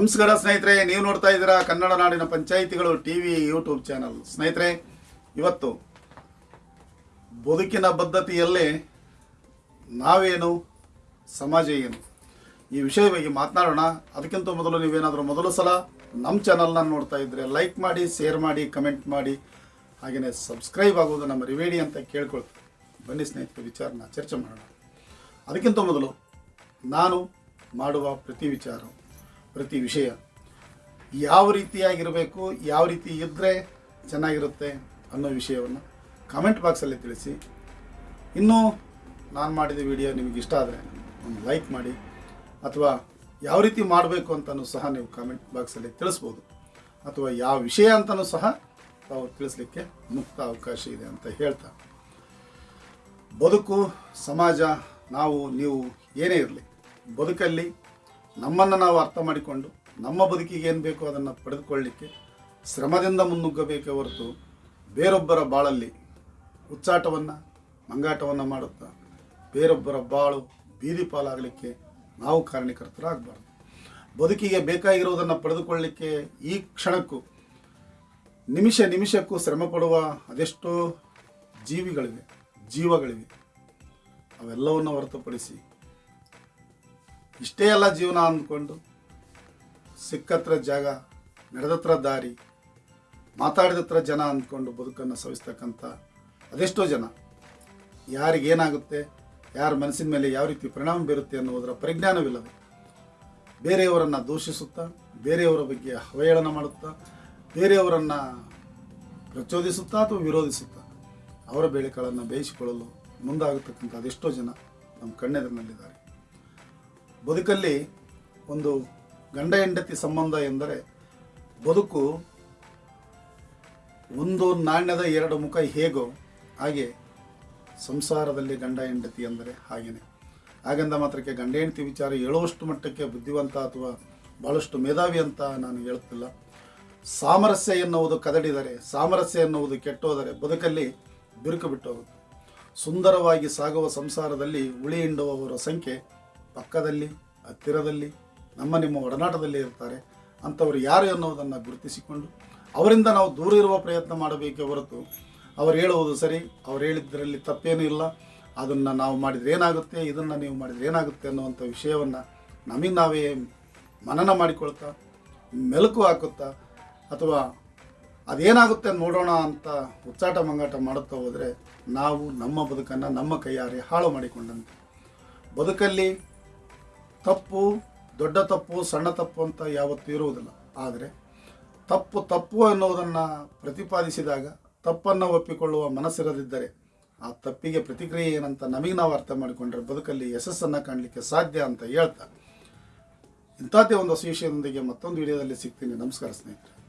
ನಮಸ್ಕಾರ ಸ್ನೇಹಿತರೆ, ನೀವು ನೋಡ್ತಾ ಇದ್ದೀರಾ ಕನ್ನಡ ನಾಡಿನ ಪಂಚಾಯಿತಿಗಳು ಟಿ ವಿ ಯೂಟ್ಯೂಬ್ ಚಾನಲ್. ಸ್ನೇಹಿತರೆ, ಇವತ್ತು ಬದುಕಿನ ಬದ್ಧತೆಯಲ್ಲಿ ನಾವೇನು, ಸಮಾಜ ಏನು? ಈ ವಿಷಯ ಬಗ್ಗೆ ಮಾತನಾಡೋಣ. ಅದಕ್ಕಿಂತ ಮೊದಲು ನೀವೇನಾದರೂ ಮೊದಲು ಸಲ ನಮ್ಮ ಚಾನಲ್ನ ನೋಡ್ತಾ ಇದ್ದರೆ ಲೈಕ್ ಮಾಡಿ ಶೇರ್ ಮಾಡಿ ಕಮೆಂಟ್ ಮಾಡಿ. ಹಾಗೆಯೇ ಸಬ್ಸ್ಕ್ರೈಬ್ ಆಗೋದು ನಮ್ಮ ರಿವೇಡಿ ಅಂತ ಕೇಳ್ಕೊಳ್ತೀವಿ ಬನ್ನಿ ಸ್ನೇಹಿತರೆ, ವಿಚಾರನ ಚರ್ಚೆ ಮಾಡೋಣ. ಅದಕ್ಕಿಂತ ಮೊದಲು ನಾನು ಮಾಡುವ ಪ್ರತಿ ವಿಚಾರ ಪ್ರತಿ ವಿಷಯ. ಯಾವ ರೀತಿಯಾಗಿರಬೇಕು, ಯಾವ ರೀತಿ ಇದ್ದರೆ ಚೆನ್ನಾಗಿರುತ್ತೆ ಅನ್ನೋ ವಿಷಯವನ್ನು ಕಾಮೆಂಟ್ ಬಾಕ್ಸಲ್ಲಿ ತಿಳಿಸಿ. ಇನ್ನೂ ನಾನು ಮಾಡಿದ ವಿಡಿಯೋ ನಿಮಗೆ ಇಷ್ಟ ಆದರೆ ಒಂದು ಲೈಕ್ ಮಾಡಿ, ಅಥವಾ ಯಾವ ರೀತಿ ಮಾಡಬೇಕು ಅಂತಲೂ ಸಹ ನೀವು ಕಾಮೆಂಟ್ ಬಾಕ್ಸಲ್ಲಿ ತಿಳಿಸ್ಬೋದು. ಅಥವಾ ಯಾವ ವಿಷಯ ಅಂತಲೂ ಸಹ ತಾವು ತಿಳಿಸ್ಲಿಕ್ಕೆ ಮುಕ್ತ ಅವಕಾಶ ಇದೆ ಅಂತ ಹೇಳ್ತಾ. ಬದುಕು, ಸಮಾಜ, ನಾವು, ನೀವು ಏನೇ ಇರಲಿ, ಬದುಕಲ್ಲಿ ನಮ್ಮನ್ನು ನಾವು ಅರ್ಥ ಮಾಡಿಕೊಂಡು ನಮ್ಮ ಬದುಕಿಗೆ ಏನು ಬೇಕೋ ಅದನ್ನು ಪಡೆದುಕೊಳ್ಳಲಿಕ್ಕೆ ಶ್ರಮದಿಂದ ಮುನ್ನುಗ್ಗಬೇಕೇ ಹೊರತು ಬೇರೊಬ್ಬರ ಬಾಳಲ್ಲಿ ಹುಚ್ಚಾಟವನ್ನು, ಮಂಗಾಟವನ್ನು ಮಾಡುತ್ತಾ ಬೇರೊಬ್ಬರ ಬಾಳು ಬೀದಿ ಪಾಲಾಗಲಿಕ್ಕೆ ನಾವು ಕಾರಣೀಕರ್ತರಾಗಬಾರ್ದು. ಬದುಕಿಗೆ ಬೇಕಾಗಿರುವುದನ್ನು ಪಡೆದುಕೊಳ್ಳಲಿಕ್ಕೆ ಈ ಕ್ಷಣಕ್ಕೂ, ನಿಮಿಷ ನಿಮಿಷಕ್ಕೂ ಶ್ರಮ ಪಡುವ ಅದೆಷ್ಟೋ ಜೀವಿಗಳಿವೆ, ಜೀವಗಳಿವೆ. ಅವೆಲ್ಲವನ್ನು ಹೊರತುಪಡಿಸಿ ಇಷ್ಟೇ ಎಲ್ಲ ಜೀವನ ಅಂದ್ಕೊಂಡು ಸಿಕ್ಕತ್ರ ಜಾಗ, ನಡೆದತ್ರ ದಾರಿ, ಮಾತಾಡಿದತ್ರ ಜನ ಅಂದ್ಕೊಂಡು ಬದುಕನ್ನು ಸವಿಸ್ತಕ್ಕಂಥ ಅದೆಷ್ಟೋ ಜನ. ಯಾರಿಗೇನಾಗುತ್ತೆ, ಯಾರ ಮನಸ್ಸಿನ ಮೇಲೆ ಯಾವ ರೀತಿ ಪರಿಣಾಮ ಬೀರುತ್ತೆ ಅನ್ನುವುದರ ಪರಿಜ್ಞಾನವಿಲ್ಲದೆ ಬೇರೆಯವರನ್ನು ದೂಷಿಸುತ್ತಾ, ಬೇರೆಯವರ ಬಗ್ಗೆ ಅವಹೇಳನ ಮಾಡುತ್ತಾ, ಬೇರೆಯವರನ್ನು ಪ್ರಚೋದಿಸುತ್ತಾ ಅಥವಾ ವಿರೋಧಿಸುತ್ತಾ ಅವರ ಬೇಳೆಕಾಳನ್ನು ಬೇಯಿಸಿಕೊಳ್ಳಲು ಮುಂದಾಗತಕ್ಕಂಥ ಅದೆಷ್ಟೋ ಜನ ನಮ್ಮ ಕಣ್ಣೆದುರಿನಲ್ಲಿದ್ದಾರೆ. ಬದುಕಲ್ಲಿ ಒಂದು ಗಂಡ ಹೆಂಡತಿ ಸಂಬಂಧ ಎಂದರೆ ಬದುಕು ಒಂದು ನಾಣ್ಯದ ಎರಡು ಮುಖ ಹೇಗೋ ಹಾಗೆ ಸಂಸಾರದಲ್ಲಿ ಗಂಡ ಹೆಂಡತಿ ಅಂದರೆ ಹಾಗೇನೆ ಹಾಗೆಂದ ಮಾತ್ರಕ್ಕೆ ಗಂಡ ಹೆಂಡತಿ ವಿಚಾರ ಹೇಳುವಷ್ಟು ಮಟ್ಟಕ್ಕೆ ಬುದ್ಧಿವಂತ ಅಥವಾ ಭಾಳಷ್ಟು ಮೇಧಾವಿ ಅಂತ ನಾನು ಹೇಳುತ್ತಿಲ್ಲ ಸಾಮರಸ್ಯ ಎನ್ನುವುದು ಕದಡಿದರೆ, ಸಾಮರಸ್ಯ ಎನ್ನುವುದು ಕೆಟ್ಟೋದರೆ ಬದುಕಲ್ಲಿ ಬಿರುಕು ಬಿಟ್ಟೋಗುತ್ತೆ. ಸುಂದರವಾಗಿ ಸಾಗುವ ಸಂಸಾರದಲ್ಲಿ ಉಳಿ ಹಿಂಡುವವರ ಸಂಖ್ಯೆ ಪಕ್ಕದಲ್ಲಿ, ಹತ್ತಿರದಲ್ಲಿ, ನಮ್ಮ ನಿಮ್ಮ ಒಡನಾಟದಲ್ಲಿ ಇರ್ತಾರೆ, ಅಂಥವ್ರು ಯಾರು ಅನ್ನೋದನ್ನು ಗುರುತಿಸಿಕೊಂಡು ಅವರಿಂದ ನಾವು ದೂರ ಇರುವ ಪ್ರಯತ್ನ ಮಾಡಬೇಕೇ ಹೊರತು ಅವ್ರು ಹೇಳುವುದು ಸರಿ, ಅವ್ರು ಹೇಳಿದ್ದರಲ್ಲಿ ತಪ್ಪೇನೂ ಇಲ್ಲ. ಅದನ್ನು ನಾವು ಮಾಡಿದರೆ ಏನಾಗುತ್ತೆ, ಇದನ್ನು ನೀವು ಮಾಡಿದರೆ ಏನಾಗುತ್ತೆ ಅನ್ನುವಂಥ ವಿಷಯವನ್ನು ನಮಗೆ ನಾವೇ ಮನನ ಮಾಡಿಕೊಳ್ತಾ, ಮೆಲುಕು ಹಾಕುತ್ತಾ, ಅಥವಾ ಅದೇನಾಗುತ್ತೆ ನೋಡೋಣ ಅಂತ ಹುಚ್ಚಾಟ ಮಂಗಾಟ ಮಾಡುತ್ತಾ ಹೋದರೆ ನಾವು ನಮ್ಮ ಬದುಕನ್ನು ನಮ್ಮ ಕೈಯಾರೆ ಹಾಳು ಮಾಡಿಕೊಂಡಂತೆ. ಬದುಕಲ್ಲಿ ತಪ್ಪು, ದೊಡ್ಡ ತಪ್ಪು, ಸಣ್ಣ ತಪ್ಪು ಅಂತ ಯಾವತ್ತೂ ಇರುವುದಿಲ್ಲ. ಆದರೆ ತಪ್ಪು ತಪ್ಪು ಅನ್ನೋದನ್ನು ಪ್ರತಿಪಾದಿಸಿದಾಗ ತಪ್ಪನ್ನು ಒಪ್ಪಿಕೊಳ್ಳುವ ಮನಸ್ಸಿರದಿದ್ದರೆ ಆ ತಪ್ಪಿಗೆ ಪ್ರತಿಕ್ರಿಯೆ ಏನಂತ ನಮಗೆ ನಾವು ಅರ್ಥ ಮಾಡಿಕೊಂಡ್ರೆ ಬದುಕಲ್ಲಿ ಯಶಸ್ಸನ್ನು ಕಾಣಲಿಕ್ಕೆ ಸಾಧ್ಯ ಅಂತ ಹೇಳ್ತಾ ಇಂಥದ್ದೇ ಒಂದು ವಿಷಯದೊಂದಿಗೆ ಮತ್ತೊಂದು ವಿಡಿಯೋದಲ್ಲಿ ಸಿಗ್ತೀನಿ. ನಮಸ್ಕಾರ ಸ್ನೇಹಿತರೆ.